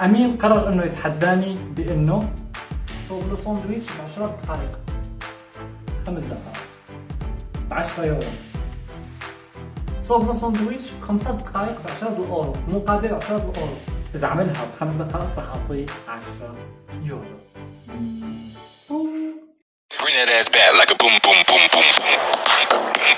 امين قرر إنه يتحداني بإنه صوب له ساندويتش ب 10 دقائق خمس دقائق. ب 10 يورو. صوب له ساندويتش ب 5 دقائق ب 10 أورو. مقابل 10 أورو. إذا عملها بخمس دقائق راح أعطيه 10 يورو. Bring that ass back like a boom boom boom boom. Boom.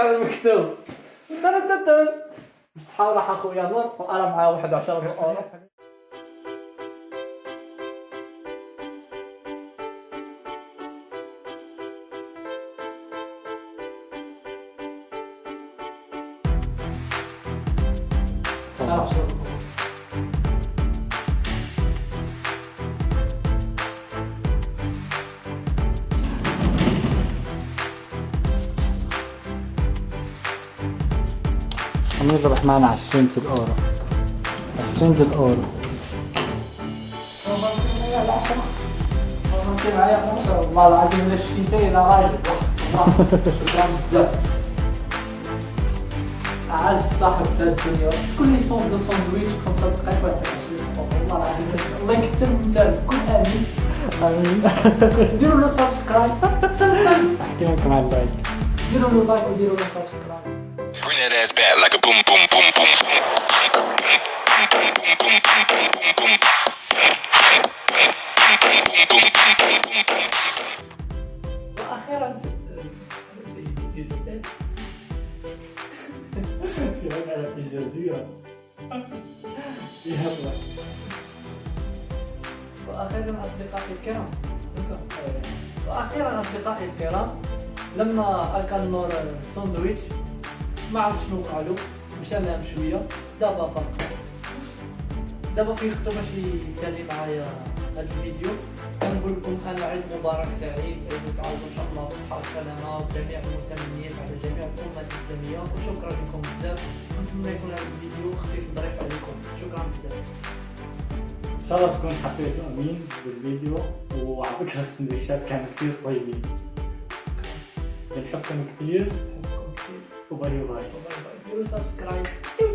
على تن اصحى راح اخويا نور وأنا معاه 11 اورو امين ربح معنا 20 الاورو 20 الاورو انت معايا 15 والله العظيم لا شتيتي أنا راجل والله شكرا بزاف اعز صاحب في الدنيا شكون اللي يصوم له ساندويتش في خمسة دقائق 20 والله العظيم الله يكثر من كل امين امين ديروا له subscribe أحكي لكم على ال like. ديروا له like وديروا له subscribe Bring that ass back like a boom boom boom boom boom. وأخيرا الجزيرة يلا وأخيرا اصدقائي الكرام وأخيرا اصدقائي الكرام لما اكل نور الساندويتش ما عرف شنو قالوا مشى نام شوية دابا فاق دابا فيقتو باش يسالي معايا هذا الفيديو. كنقول لكم أنا عيد مبارك سعيد تعيدوا تعاودوا إن شاء الله بالصحة والسلامة وجميع المتمنيات على جميع الأمة الإسلامية. وشكرا لكم بزاف. نتمنى يكون هذا الفيديو خفيف ظريف عليكم. شكرا بزاف. إن شاء الله تكون حبيتوا أمين بالفيديو وعلى فكرة السندويشات كانوا كثير طيبين. بنحبكم كثير over Vario Bhai. Do subscribe.